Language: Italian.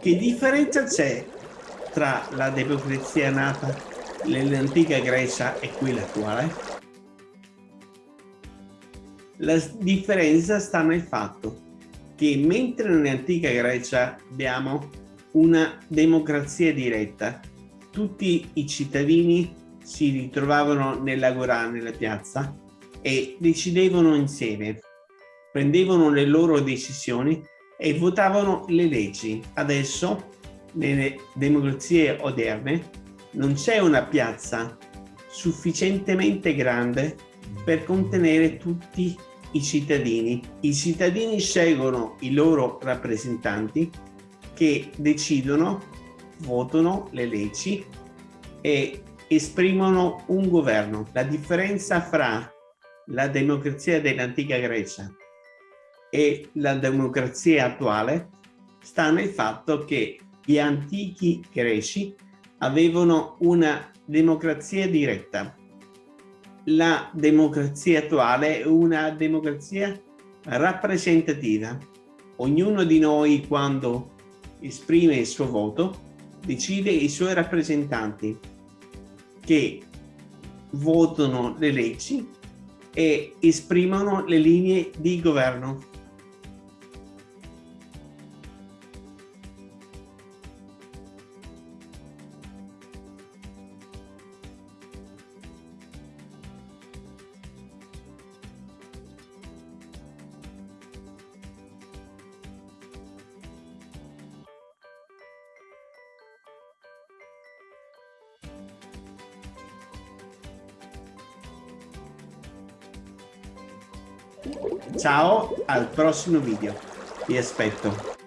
Che differenza c'è tra la democrazia nata nell'antica Grecia e quella attuale? La differenza sta nel fatto che mentre nell'antica Grecia abbiamo una democrazia diretta, tutti i cittadini si ritrovavano nell'agorà, nella piazza, e decidevano insieme, prendevano le loro decisioni e votavano le leggi. Adesso, nelle democrazie oderne, non c'è una piazza sufficientemente grande per contenere tutti i cittadini. I cittadini scelgono i loro rappresentanti che decidono, votano le leggi e esprimono un governo. La differenza fra la democrazia dell'antica Grecia e la democrazia attuale sta nel fatto che gli antichi greci avevano una democrazia diretta. La democrazia attuale è una democrazia rappresentativa. Ognuno di noi quando esprime il suo voto decide i suoi rappresentanti che votano le leggi e esprimono le linee di governo. Ciao, al prossimo video. Vi aspetto.